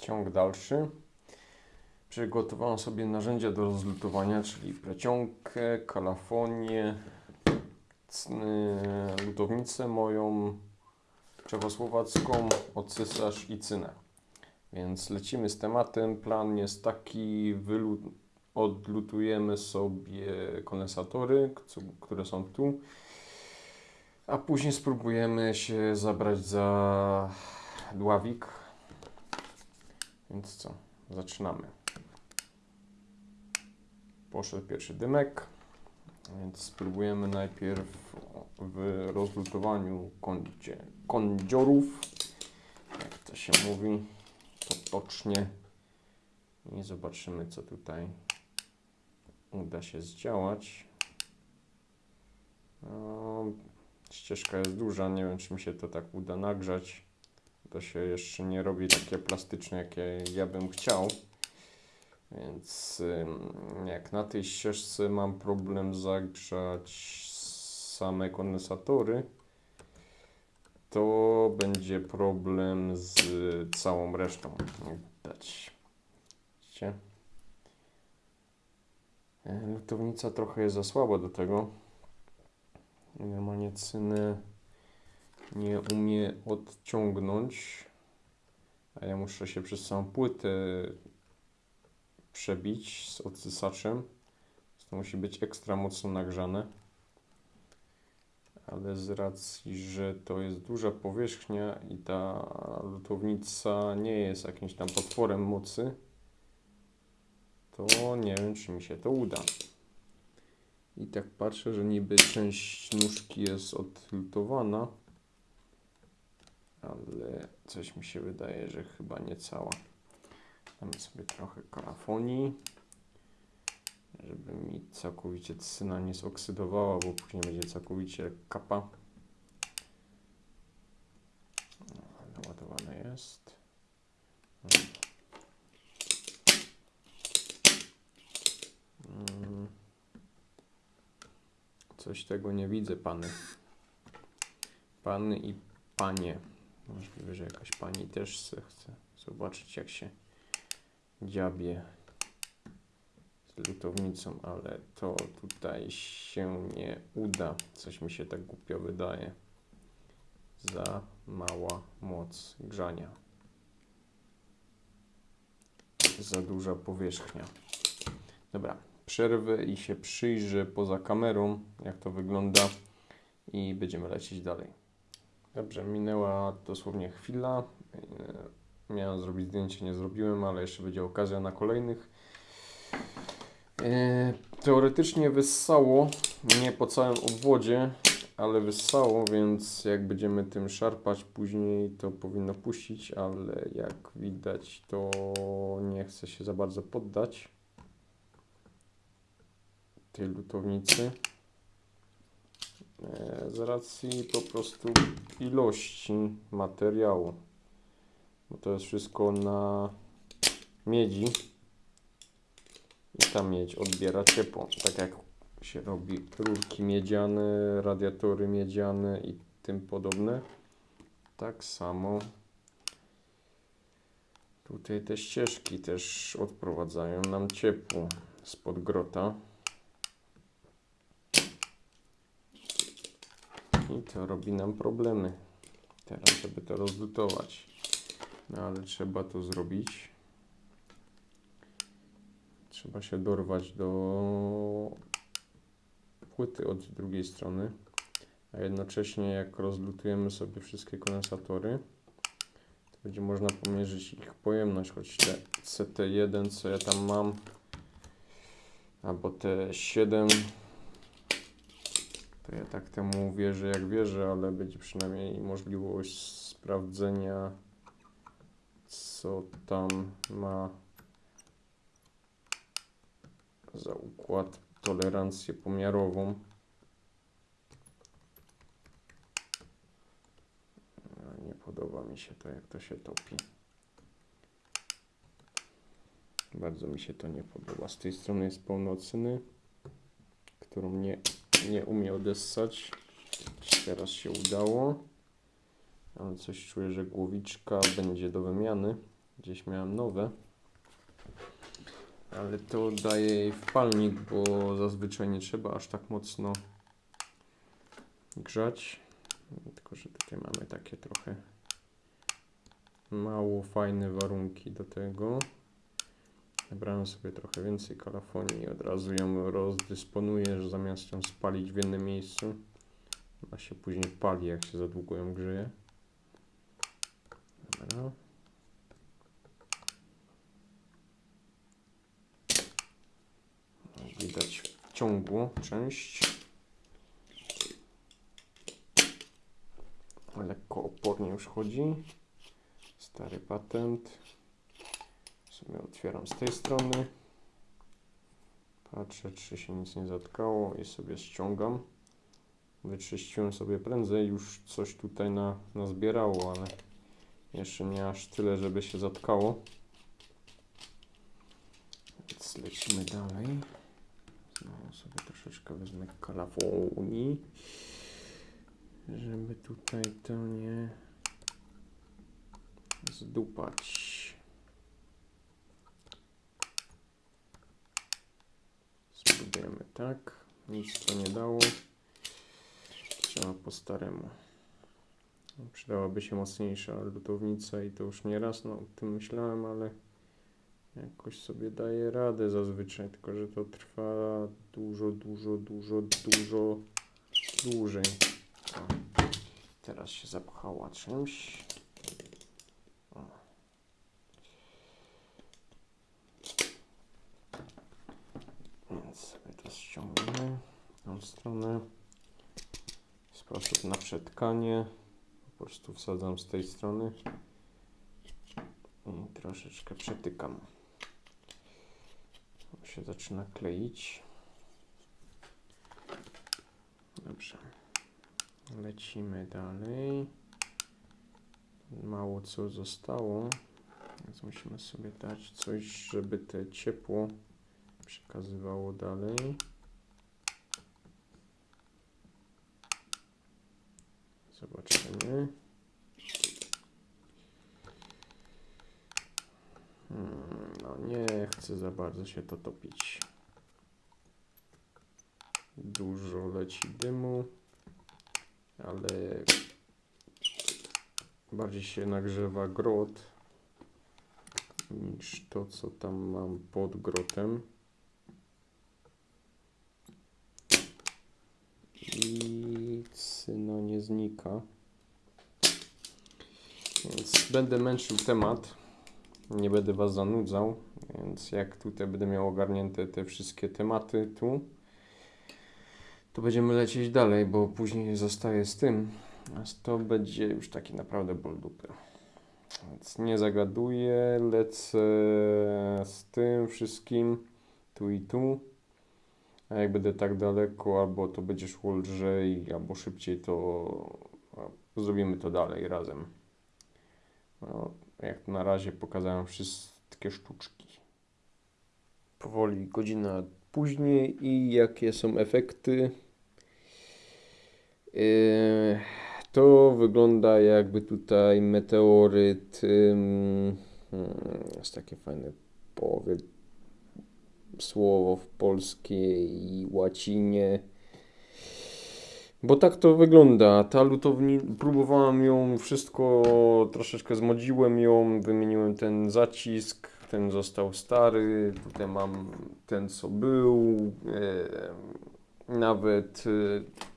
Ciąg dalszy. Przygotowałem sobie narzędzia do rozlutowania, czyli plecionkę, kalafonię, lutownicę moją czechosłowacką, ocysarz i cynę. Więc lecimy z tematem. Plan jest taki, odlutujemy sobie kondensatory, które są tu, a później spróbujemy się zabrać za dławik. Więc co, zaczynamy. Poszedł pierwszy dymek, więc spróbujemy najpierw w rozlutowaniu kądzie, kądziorów, jak to się mówi, potocznie. I zobaczymy, co tutaj uda się zdziałać. No, ścieżka jest duża, nie wiem, czy mi się to tak uda nagrzać. To się jeszcze nie robi takie plastyczne, jakie ja bym chciał. Więc jak na tej ścieżce mam problem zagrzać same kondensatory, to będzie problem z całą resztą. Widać. Widzicie? Lutownica trochę jest za słaba do tego. Normalnie cyny nie umie odciągnąć, a ja muszę się przez całą płytę przebić z odsysaczem. To musi być ekstra mocno nagrzane. Ale z racji, że to jest duża powierzchnia i ta lutownica nie jest jakimś tam potworem mocy, to nie wiem, czy mi się to uda. I tak patrzę, że niby część nóżki jest odlutowana, ale coś mi się wydaje, że chyba nie cała. Damy sobie trochę karafonii, żeby mi całkowicie cyna nie zoksydowała, bo później będzie całkowicie kapa. No, Naładowane jest. Mm. Coś tego nie widzę, pany. Pany i panie. Możliwe, że jakaś pani też chce zobaczyć, jak się dziabie z lutownicą, ale to tutaj się nie uda. Coś mi się tak głupio wydaje. Za mała moc grzania. Za duża powierzchnia. Dobra, przerwę i się przyjrzę poza kamerą, jak to wygląda i będziemy lecieć dalej. Dobrze, minęła dosłownie chwila. E, Miałem zrobić zdjęcie, nie zrobiłem, ale jeszcze będzie okazja na kolejnych. E, Teoretycznie wyssało, nie po całym obwodzie, ale wyssało, więc jak będziemy tym szarpać później, to powinno puścić, ale jak widać, to nie chce się za bardzo poddać tej lutownicy. E, Z racji po prostu ilości materiału. Bo to jest wszystko na miedzi. I ta miedź odbiera ciepło. Tak jak się robi rurki miedziane, radiatory miedziane i tym podobne. Tak samo tutaj te ścieżki też odprowadzają nam ciepło spod grota. I to robi nam problemy. Teraz, żeby to rozlutować. No ale trzeba to zrobić. Trzeba się dorwać do płyty od drugiej strony. A jednocześnie jak rozlutujemy sobie wszystkie kondensatory, to będzie można pomierzyć ich pojemność, choć te CT1, co ja tam mam, albo te 7 to ja tak temu wierzę jak wierzę, ale będzie przynajmniej możliwość sprawdzenia co tam ma za układ tolerancję pomiarową. No, Nie podoba mi się to jak to się topi. Bardzo mi się to nie podoba. Z tej strony jest pełno którą nie, nie umie odessać. Teraz się udało. Ale coś czuję, że głowiczka będzie do wymiany. Gdzieś miałem nowe. Ale to daje jej wpalnik, bo zazwyczaj nie trzeba aż tak mocno grzać. Tylko, że tutaj mamy takie trochę mało fajne warunki do tego. Wybrałem sobie trochę więcej kalafonii i od razu ją rozdysponuję, że zamiast ją spalić w jednym miejscu, ona się później pali, jak się za długo ją grzeje. Dobra. Widać w ciągu część. Lekko opornie już chodzi. Stary patent. Sobie otwieram z tej strony. Patrzę, czy się nic nie zatkało i sobie ściągam. Wyczyściłem sobie prędzej, już coś tutaj na, nazbierało, ale jeszcze nie aż tyle, żeby się zatkało. Więc lecimy dalej. Znowu sobie troszeczkę wezmę kalafonii, żeby tutaj to nie zdupać. Spróbujemy tak. Nic to nie dało. Trzeba po staremu. Przydałaby się mocniejsza lutownica i to już nie raz no, o tym myślałem, ale jakoś sobie daje radę zazwyczaj, tylko że to trwa dużo, dużo, dużo, dużo dłużej. O, teraz się zapchała czymś. O. Więc sobie to ściągnę stronę. Sposób na przetkanie. Po prostu wsadzam z tej strony i troszeczkę przetykam. To się zaczyna kleić. Dobrze. Lecimy dalej. Mało co zostało, więc musimy sobie dać coś, żeby te ciepło przekazywało dalej. Zobaczymy. Hmm, no nie chcę za bardzo się to topić. Dużo leci dymu, ale bardziej się nagrzewa grot niż to, co tam mam pod grotem. I cyno nie znika. Więc będę męczył temat. Nie będę Was zanudzał. Więc jak tutaj będę miał ogarnięte te wszystkie tematy tu, to będziemy lecieć dalej, bo później zostaję z tym. A to będzie już taki naprawdę ból dupy. Więc nie zagaduję, lecę z tym wszystkim tu i tu. A jak będę tak daleko, albo to będzie szło lżej, albo szybciej, to zrobimy to dalej razem. No, jak na razie pokazałem wszystkie sztuczki. Powoli godzina później i jakie są efekty. Yy, to wygląda jakby tutaj meteoryt. Yy, jest takie fajne połowy słowo w polskiej łacinie. Bo tak to wygląda. Ta lutowni, próbowałem ją wszystko, troszeczkę zmodziłem ją, wymieniłem ten zacisk, ten został stary, tutaj mam ten co był, e, nawet e,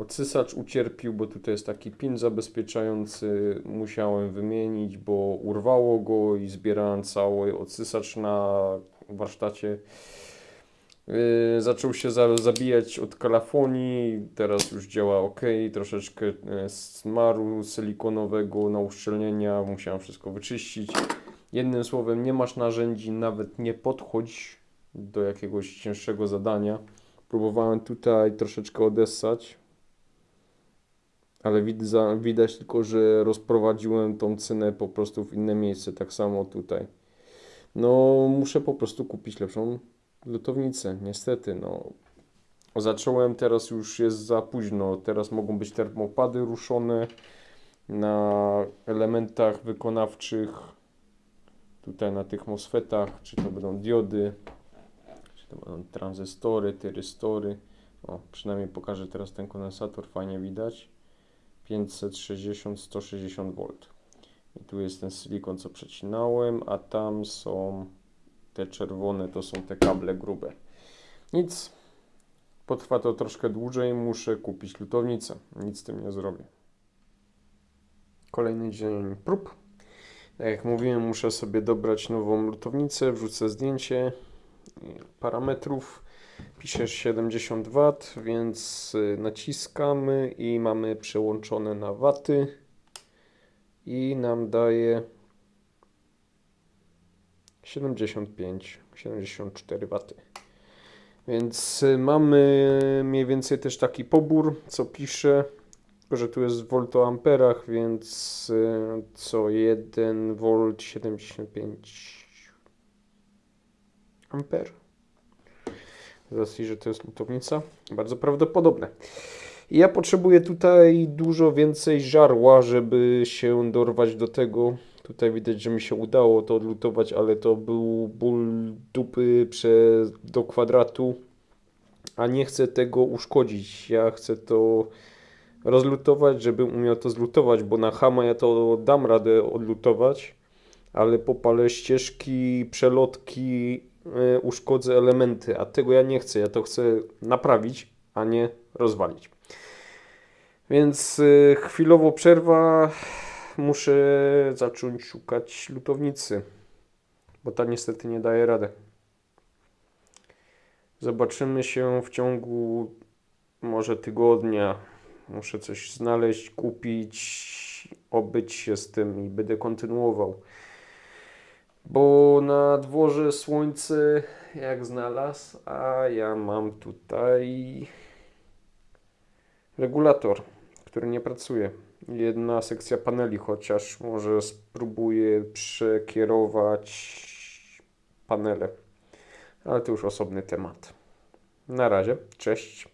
odsysacz ucierpił, bo tutaj jest taki pin zabezpieczający, musiałem wymienić, bo urwało go i zbierałem cały odsysacz na warsztacie. Yy, zaczął się za, zabijać od kalafonii, teraz już działa ok, troszeczkę yy, smaru silikonowego na uszczelnienia, musiałem wszystko wyczyścić. Jednym słowem, nie masz narzędzi, nawet nie podchodź do jakiegoś cięższego zadania. Próbowałem tutaj troszeczkę odessać, ale widać tylko, że rozprowadziłem tą cynę po prostu w inne miejsce, tak samo tutaj. No, muszę po prostu kupić lepszą lutownicę, niestety, no. Zacząłem, teraz już jest za późno, teraz mogą być termopady ruszone na elementach wykonawczych, tutaj na tych MOSFETach, czy to będą diody, czy to będą tranzystory, tyrystory. O, przynajmniej pokażę teraz ten kondensator, fajnie widać. 560, 160 V. I tu jest ten silikon, co przecinałem, a tam są te czerwone, to są te kable grube. Nic, potrwa to troszkę dłużej, muszę kupić lutownicę. Nic z tym nie zrobię. Kolejny dzień prób. Tak jak mówiłem, muszę sobie dobrać nową lutownicę, wrzucę zdjęcie parametrów. Piszesz 70 W, więc y, naciskamy i mamy przełączone na waty i nam daje 75, 74 W. Więc y, mamy mniej więcej też taki pobór, co pisze, tylko że tu jest w voltoamperach, więc y, co 1 V 75 amper. Z że to jest lutownica, bardzo prawdopodobne. Ja potrzebuję tutaj dużo więcej żarła, żeby się dorwać do tego. Tutaj widać, że mi się udało to odlutować, ale to był ból dupy przez, do kwadratu, a nie chcę tego uszkodzić. Ja chcę to rozlutować, żebym umiał to zlutować, bo na hama ja to dam radę odlutować, ale popalę ścieżki, przelotki, uszkodzę elementy, a tego ja nie chcę. Ja to chcę naprawić, a nie rozwalić. Więc y, chwilowo przerwa. Muszę zacząć szukać lutownicy, bo ta niestety nie daje rady. Zobaczymy się w ciągu może tygodnia. Muszę coś znaleźć, kupić, obyć się z tym i będę kontynuował. Bo na dworze słońce jak znalazł, a ja mam tutaj regulator, który nie pracuje. Jedna sekcja paneli, chociaż może spróbuję przekierować panele. Ale to już osobny temat. Na razie, cześć.